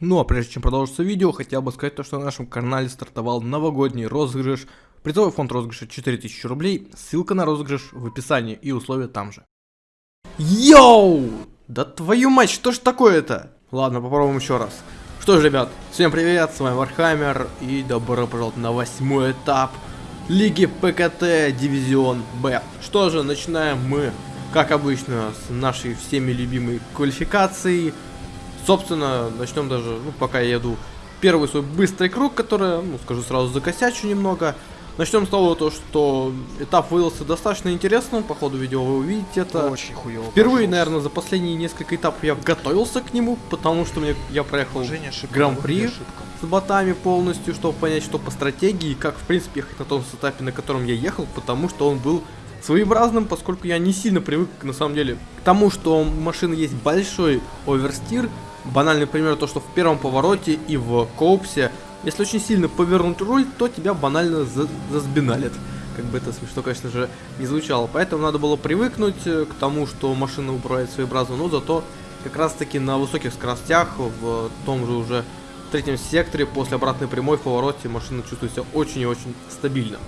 Ну а прежде чем продолжится видео, хотел бы сказать то, что на нашем канале стартовал новогодний розыгрыш. Призовой фонд розыгрыша 4000 рублей, ссылка на розыгрыш в описании и условия там же. Йоу! Да твою мать, что ж такое-то? Ладно, попробуем еще раз. Что ж, ребят, всем привет, с вами Вархаммер и добро пожаловать на восьмой этап Лиги ПКТ Дивизион Б. Что же, начинаем мы, как обычно, с нашей всеми любимой квалификации – Собственно, начнем даже, ну, пока я еду первый свой быстрый круг, который, ну, скажу сразу, закосячу немного. Начнем с того, то, что этап выдался достаточно интересным, по ходу видео вы увидите это. Очень хуёво. Впервые, наверное, за последние несколько этапов я готовился к нему, потому что мне, я проехал гран-при с ботами полностью, чтобы понять, что по стратегии, как, в принципе, ехать на том этапе, на котором я ехал, потому что он был своеобразным, поскольку я не сильно привык, на самом деле, к тому, что у машины есть большой оверстир, Банальный пример, то что в первом повороте и в коупсе, если очень сильно повернуть руль, то тебя банально за засбиналит. Как бы это смешно, конечно же, не звучало. Поэтому надо было привыкнуть э, к тому, что машина управляет своеобразно, но зато как раз таки на высоких скоростях, в том же уже третьем секторе, после обратной прямой в повороте, машина чувствует себя очень и очень стабильно.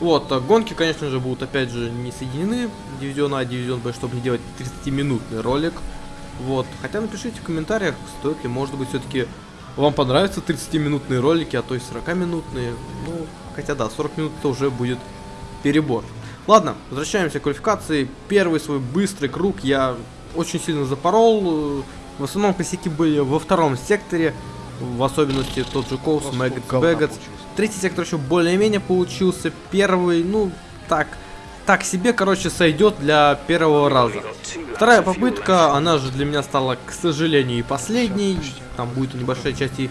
Вот, а гонки, конечно же, будут опять же не соединены, дивизион А, дивизион Б, чтобы не делать 30-минутный ролик. Вот. Хотя напишите в комментариях, стоит ли, может быть, все-таки вам понравятся 30-минутные ролики, а то и 40-минутные. Ну, хотя да, 40 минут это уже будет перебор. Ладно, возвращаемся к квалификации. Первый свой быстрый круг я очень сильно запорол. В основном косяки были во втором секторе. В особенности тот же Коус, Мэггетс, Бэггетс. Третий сектор еще более-менее получился. Первый, ну, так, так себе, короче, сойдет для первого раза. Вторая попытка, она же для меня стала, к сожалению, и последней. Там будет небольшая часть и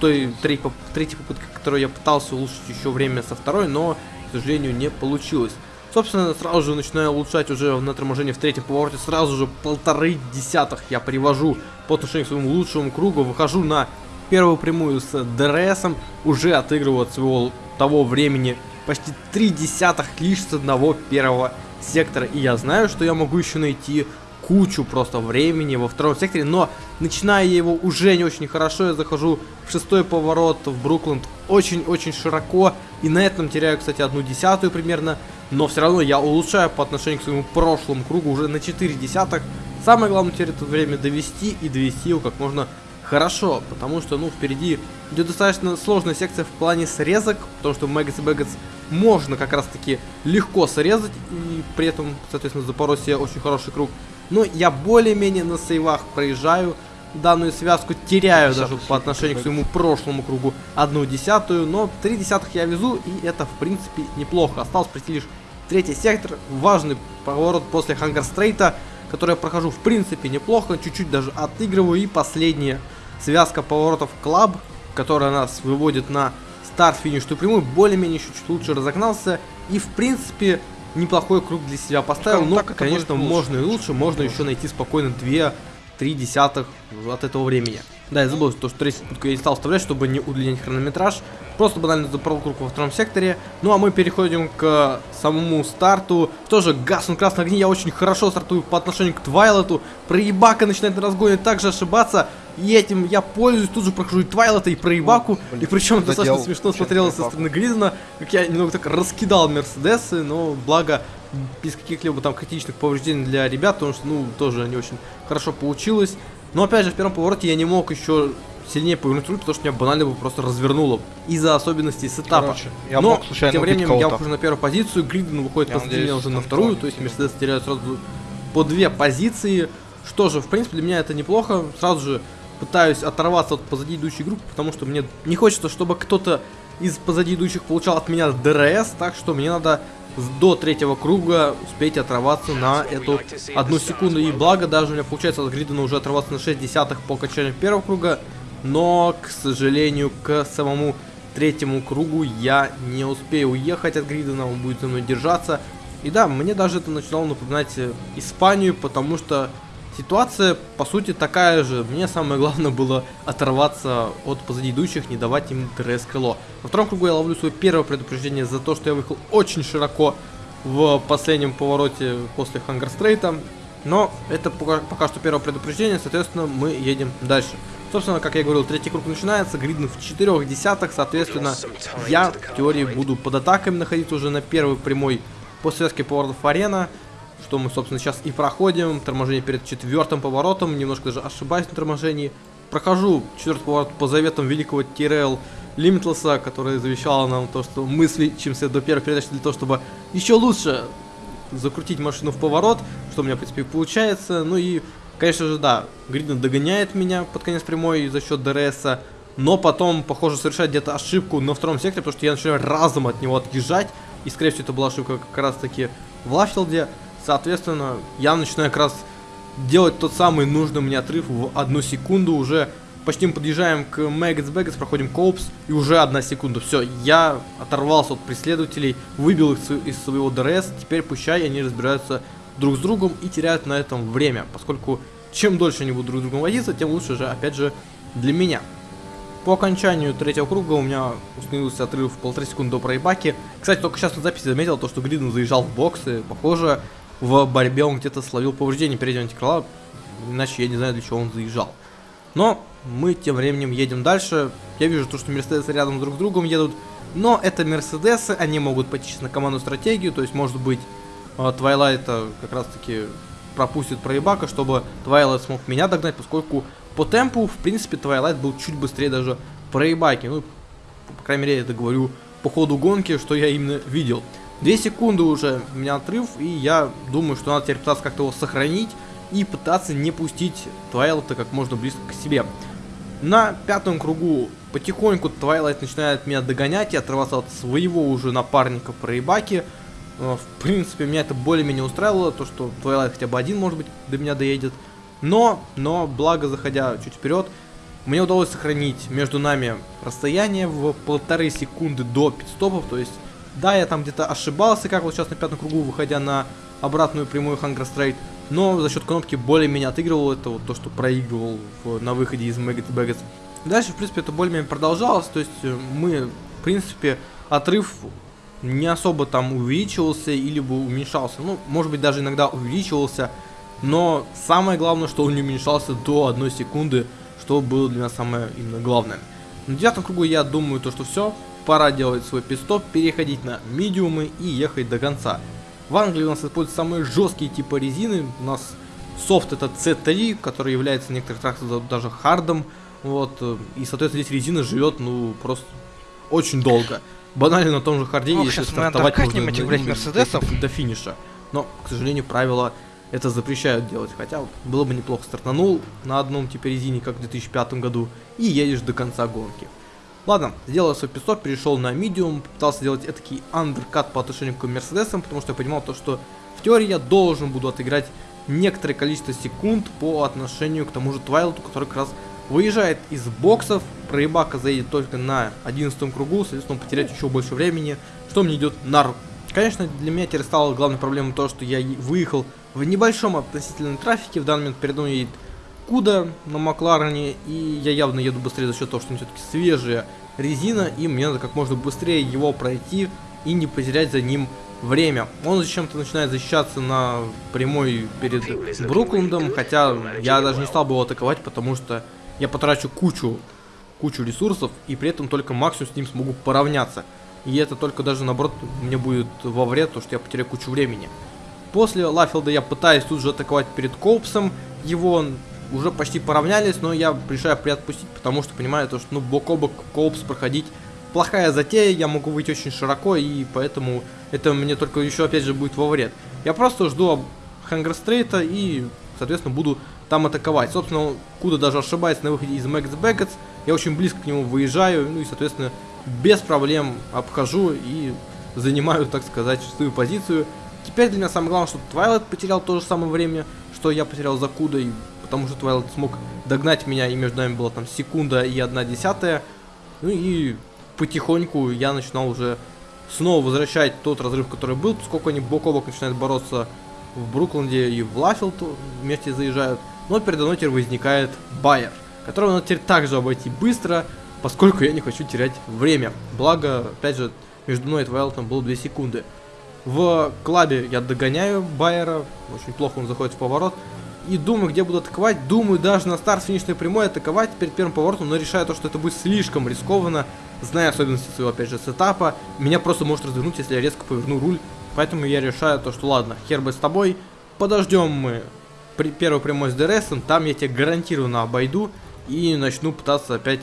той третьей, попытки, которую я пытался улучшить еще время со второй, но, к сожалению, не получилось. Собственно, сразу же начинаю улучшать уже на торможении в третьем повороте, сразу же полторы десятых я привожу по отношению к своему лучшему кругу, выхожу на первую прямую с ДРСом, уже отыгрываю от своего того времени почти три десятых лишь с одного первого сектора. И я знаю, что я могу еще найти кучу просто времени во втором секторе, но начиная его уже не очень хорошо, я захожу в шестой поворот в Брукленд очень-очень широко, и на этом теряю, кстати, одну десятую примерно, но все равно я улучшаю по отношению к своему прошлому кругу уже на 4 десятых. Самое главное теперь это время довести и довести его как можно хорошо, потому что, ну, впереди идет достаточно сложная секция в плане срезок, потому что Мэггетс и Бэггетс можно как раз-таки легко срезать, и при этом, соответственно, Запорожье очень хороший круг. Но я более-менее на сейвах проезжаю данную связку, теряю даже по отношению к своему прошлому кругу одну десятую, но три десятых я везу, и это, в принципе, неплохо. Осталось пройти лишь третий сектор, важный поворот после Хангерстрейта, который я прохожу, в принципе, неплохо, чуть-чуть даже отыгрываю, и последняя связка поворотов клаб, которая нас выводит на старт-финишную прямую, более-менее чуть-чуть лучше разогнался. И, в принципе, неплохой круг для себя поставил, но, ну, конечно, можно и лучше, можно еще найти спокойно две 0,3 от этого времени. Да, я забыл, то, что третью попытку я не стал вставлять, чтобы не удлинять хронометраж. Просто банально забрал курку во втором секторе. Ну а мы переходим к самому старту. Тоже газ на красном огне. Я очень хорошо стартую по отношению к Твайлету. Проебака начинает на разгоне также ошибаться. И этим я пользуюсь, тут же прохожу и Твайлота, и проебаку. О, блин, и причем это достаточно смешно смотрелось со стороны Гризена, как я немного так раскидал Мерседесы, но благо без каких-либо там критичных повреждений для ребят, потому что, ну, тоже не очень хорошо получилось. Но опять же, в первом повороте я не мог еще сильнее повернуть руль, потому что меня банально бы просто развернуло из-за особенностей сетапа. Короче, я Но мог тем временем я ухожу на первую позицию, Гриден выходит я позади меня уже на вторую, то есть Мерседес теряет сразу по две позиции. Что же, в принципе, для меня это неплохо. Сразу же пытаюсь оторваться от позади идущей группы, потому что мне не хочется, чтобы кто-то из позади идущих получал от меня ДРС, так что мне надо до третьего круга успеть оторваться на эту одну секунду. И благо даже у меня получается от Гридена уже оторваться на 6 десятых по окончанию первого круга. Но, к сожалению, к самому третьему кругу я не успею уехать от Гридена, он будет за мной держаться. И да, мне даже это начинало напоминать Испанию, потому что Ситуация, по сути, такая же. Мне самое главное было оторваться от позади идущих, не давать им ТРС крыло. Во втором кругу я ловлю свое первое предупреждение за то, что я выехал очень широко в последнем повороте после Хангерстрейта. Но это пока, пока что первое предупреждение, соответственно, мы едем дальше. Собственно, как я говорил, третий круг начинается, гридны в четырех десятых, соответственно, я в теории буду под атаками находиться уже на первой прямой по связке поворотов арена, что мы, собственно, сейчас и проходим. Торможение перед четвертым поворотом, немножко даже ошибаюсь на торможении. Прохожу четвертый поворот по заветам великого Тирел Лимитлеса, который завещал нам то, что мы свечимся до первой передачи для того, чтобы еще лучше закрутить машину в поворот, что у меня, в принципе, получается. Ну и Конечно же, да, Гриден догоняет меня под конец прямой за счет ДРСа, но потом, похоже, совершает где-то ошибку на втором секторе, потому что я начинаю разом от него отъезжать, и, скорее всего, это была ошибка как раз-таки в Лаффилде. Соответственно, я начинаю как раз делать тот самый нужный мне отрыв в одну секунду, уже почти мы подъезжаем к Мэгготс Бэкетс, проходим Копс, и уже одна секунда. Все, я оторвался от преследователей, выбил их из своего ДРС, теперь пущай они разбираются друг с другом и теряют на этом время, поскольку чем дольше они будут друг с другом водиться, тем лучше же, опять же, для меня. По окончанию третьего круга у меня установился отрыв в полторы секунды до проебаки. Кстати, только сейчас на записи заметил то, что Гриден заезжал в боксы. Похоже, в борьбе он где-то словил повреждение переднего антикрыла, иначе я не знаю, для чего он заезжал. Но мы тем временем едем дальше. Я вижу то, что Мерседесы рядом друг с другом едут. Но это Мерседесы, они могут пойти на команду стратегию, то есть может быть Твайлайта как раз таки пропустит проебака, чтобы Твайлайт смог меня догнать, поскольку по темпу, в принципе, Твайлайт был чуть быстрее даже проебаки. Ну, по крайней мере, я это говорю по ходу гонки, что я именно видел. Две секунды уже у меня отрыв, и я думаю, что надо теперь пытаться как-то его сохранить и пытаться не пустить Твайлайта как можно близко к себе. На пятом кругу потихоньку Твайлайт начинает меня догонять и отрываться от своего уже напарника проебаки. Э, в принципе, меня это более-менее устраивало, то, что Twilight хотя бы один, может быть, до меня доедет. Но, но, благо, заходя чуть вперед, мне удалось сохранить между нами расстояние в полторы секунды до пидстопов, то есть, да, я там где-то ошибался, как вот сейчас на пятом кругу, выходя на обратную прямую Hunger Straight, но за счет кнопки более-менее отыгрывал это вот то, что проигрывал в, на выходе из Maggot Baggets. Дальше, в принципе, это более-менее продолжалось, то есть э, мы, в принципе, отрыв не особо там увеличивался или бы уменьшался. Ну, может быть, даже иногда увеличивался. Но самое главное, что он не уменьшался до одной секунды, что было для меня самое именно главное. На девятом кругу я думаю, то, что все, пора делать свой пистоп, переходить на медиумы и ехать до конца. В Англии у нас используются самые жесткие типы резины. У нас софт это C3, который является в некоторых трактах даже хардом. Вот, и, соответственно, здесь резина живет, ну, просто очень долго банально на том же харде, ну, если стартовать можно этих, блядь, мерседесов. До, до финиша. Но, к сожалению, правила это запрещают делать. Хотя было бы неплохо стартанул на одном типе резине, как в 2005 году, и едешь до конца гонки. Ладно, сделал свой песок, перешел на медиум, пытался сделать этакий андеркат по отношению к Мерседесам, потому что я понимал то, что в теории я должен буду отыграть некоторое количество секунд по отношению к тому же Твайлоту, который как раз выезжает из боксов, проебака заедет только на 11 кругу, соответственно, он потеряет еще больше времени, что мне идет на руку. Конечно, для меня теперь стало главной проблемой то, что я выехал в небольшом относительном трафике, в данный момент передо мной едет Куда на Макларене, и я явно еду быстрее за счет того, что все-таки свежая резина, и мне надо как можно быстрее его пройти и не потерять за ним время. Он зачем-то начинает защищаться на прямой перед Бруклендом, хотя я даже не стал бы его атаковать, потому что я потрачу кучу, кучу ресурсов, и при этом только максимум с ним смогу поравняться. И это только даже наоборот мне будет во вред, то что я потеряю кучу времени. После Лафилда я пытаюсь тут же атаковать перед Коупсом, его уже почти поравнялись, но я решаю приотпустить, потому что понимаю, то, что ну, бок о бок Коупс проходить плохая затея, я могу выйти очень широко, и поэтому это мне только еще опять же будет во вред. Я просто жду Хангар-стрейта и, соответственно, буду там атаковать. Собственно, Куда даже ошибается на выходе из Мэгготс Бэкетс. Я очень близко к нему выезжаю, ну и, соответственно, без проблем обхожу и занимаю, так сказать, свою позицию. Теперь для меня самое главное, что Твайлайт потерял то же самое время, что я потерял за Кудой, потому что Твайлайт смог догнать меня, и между нами была там секунда и одна десятая. Ну и потихоньку я начинал уже снова возвращать тот разрыв, который был, поскольку они бок о бок начинают бороться в Брукленде и в Лафилд вместе заезжают. Но передо мной теперь возникает Байер, которого надо теперь также обойти быстро, поскольку я не хочу терять время. Благо, опять же, между мной и Твайлтом было 2 секунды. В клабе я догоняю Байера, очень плохо он заходит в поворот. И думаю, где буду атаковать. Думаю, даже на старт финишной прямой атаковать перед первым поворотом, но решаю то, что это будет слишком рискованно. Зная особенности своего, опять же, сетапа, меня просто может развернуть, если я резко поверну руль. Поэтому я решаю то, что ладно, хер бы с тобой. Подождем мы при, первый прямой с ДРС, там я тебя гарантированно обойду и начну пытаться опять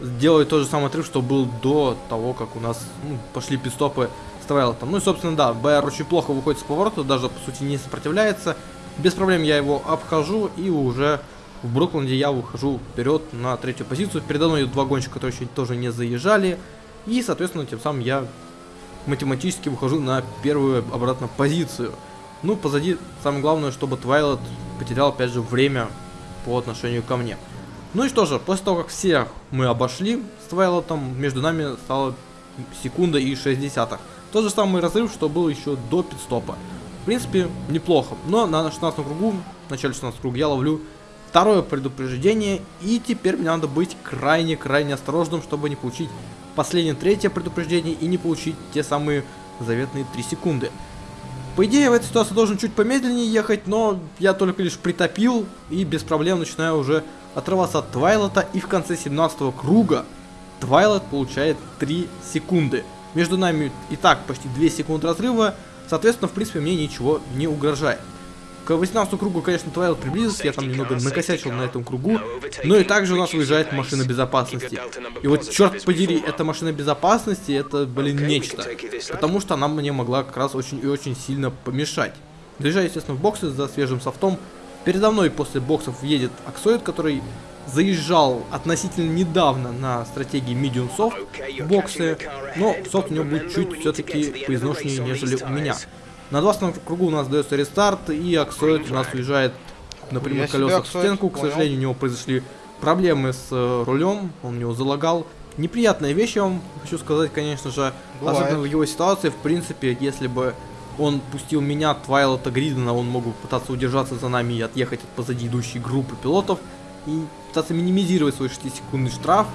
сделать тот же самый отрыв, что был до того, как у нас ну, пошли пит-стопы с Твайлотом. Ну и, собственно, да, БР очень плохо выходит с поворота, даже, по сути, не сопротивляется. Без проблем я его обхожу и уже в Брукленде я выхожу вперед на третью позицию. Передо мной два гонщика, которые еще тоже не заезжали. И, соответственно, тем самым я математически выхожу на первую обратно позицию. Ну, позади самое главное, чтобы Твайлот потерял, опять же, время по отношению ко мне. Ну и что же, после того, как всех мы обошли с Твайлотом, между нами стало секунда и 6 десятых. Тот же самый разрыв, что был еще до пидстопа. В принципе, неплохо. Но на 16 кругу, в начале 16 круга я ловлю второе предупреждение. И теперь мне надо быть крайне-крайне осторожным, чтобы не получить последнее третье предупреждение и не получить те самые заветные 3 секунды. По идее, в этой ситуации должен чуть помедленнее ехать, но я только лишь притопил и без проблем начинаю уже отрываться от Твайлота. И в конце 17 круга Твайлот получает 3 секунды. Между нами и так почти 2 секунды разрыва, соответственно, в принципе, мне ничего не угрожает. К 18 кругу, конечно, Твайлот приблизился, я там немного накосячил на этом кругу, но и также у нас выезжает машина безопасности. И вот, черт подери, эта машина безопасности, это, блин, нечто. Потому что она мне могла как раз очень и очень сильно помешать. Заезжаю, естественно, в боксы за свежим софтом. Передо мной после боксов едет Аксоид, который заезжал относительно недавно на стратегии Medium Soft боксы, но софт у него будет чуть все-таки поизношеннее, нежели у меня. На 20 кругу у нас дается рестарт, и Аксоид у нас уезжает на прямых колесах в стенку. К сожалению, у него произошли проблемы с э, рулем, он у него залагал. Неприятная вещь, я вам хочу сказать, конечно же, Бывает. особенно в его ситуации, в принципе, если бы он пустил меня, Твайлота Гридена, он мог бы пытаться удержаться за нами и отъехать от позади идущей группы пилотов и пытаться минимизировать свой 6-секундный штраф.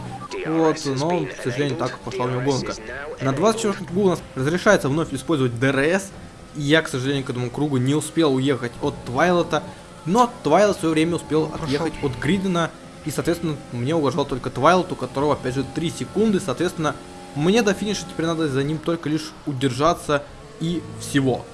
Вот, но, к сожалению, так пошла у него гонка. На 24 кругу у нас разрешается вновь использовать DRS, я, к сожалению, к этому кругу не успел уехать от Твайлота, но Твайлот в свое время успел отъехать от Гридена, и, соответственно, мне угрожал только Твайлот, у которого, опять же, 3 секунды, соответственно, мне до финиша теперь надо за ним только лишь удержаться и всего.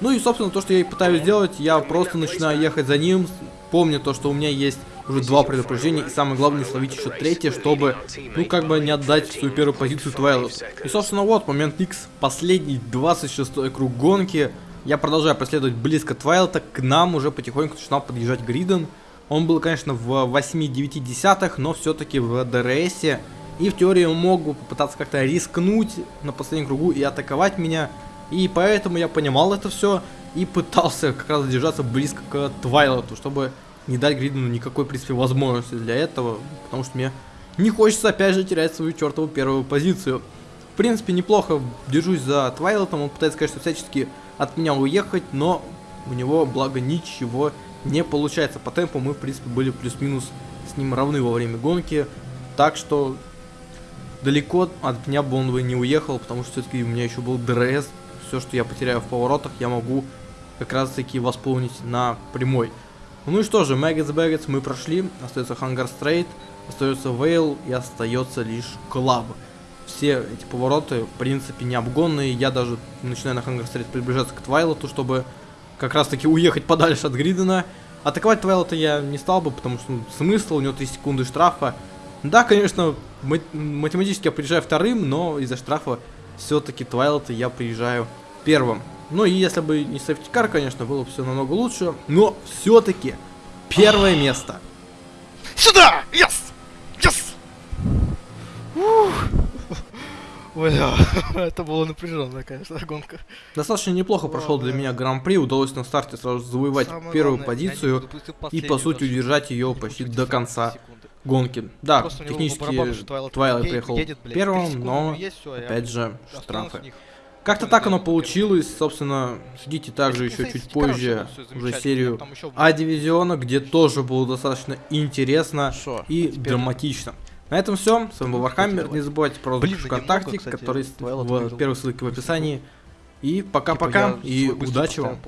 Ну и, собственно, то, что я и пытаюсь сделать, я просто начинаю ехать за ним, помню то, что у меня есть уже два предупреждения, и самое главное, словить еще третье, чтобы, ну, как бы не отдать свою первую позицию Твайлот. И, собственно, вот, момент X, последний 26 круг гонки. Я продолжаю преследовать близко Твайлота, к нам уже потихоньку начинал подъезжать Гриден. Он был, конечно, в 8-9 десятых, но все-таки в ДРСе. И в теории он мог бы попытаться как-то рискнуть на последнем кругу и атаковать меня. И поэтому я понимал это все и пытался как раз держаться близко к Твайлоту, чтобы не дать Гридену никакой, в принципе, возможности для этого, потому что мне не хочется опять же терять свою чертову первую позицию. В принципе, неплохо держусь за Твайлотом, он пытается, конечно, всячески от меня уехать, но у него, благо, ничего не получается. По темпу мы, в принципе, были плюс-минус с ним равны во время гонки, так что далеко от меня бы он бы не уехал, потому что все-таки у меня еще был DRS, все, что я потеряю в поворотах, я могу как раз таки восполнить на прямой. Ну и что же, Maggotts Becketts мы прошли, остается Hangar Straight, остается Vale и остается лишь Club. Все эти повороты, в принципе, не обгонные, я даже начинаю на Hangar Straight приближаться к Твайлоту, чтобы как раз таки уехать подальше от Гридена. Атаковать Твайлота я не стал бы, потому что ну, смысл, у него 3 секунды штрафа. Да, конечно, математически я приезжаю вторым, но из-за штрафа все-таки Твайлота я приезжаю первым. Ну и если бы не сейфтикар, конечно, было бы все намного лучше. Но все-таки первое место. Сюда! Yes! Yes! Бля, это было напряженная, конечно, гонка. Достаточно неплохо прошел для меня гран-при, удалось на старте сразу завоевать Самое первую главное, позицию и по сути удержать ее почти до конца гонки. Да, Просто технически Твайлайт приехал первым, но опять же штрафы. Как-то так оно получилось, собственно, ждите также еще чуть позже уже серию А-дивизиона, где тоже было достаточно интересно и драматично. На этом все, с вами был Вархаммер, не забывайте про розыгрыш ВКонтакте, который в первой ссылке в описании. И пока-пока, типа и удачи вам.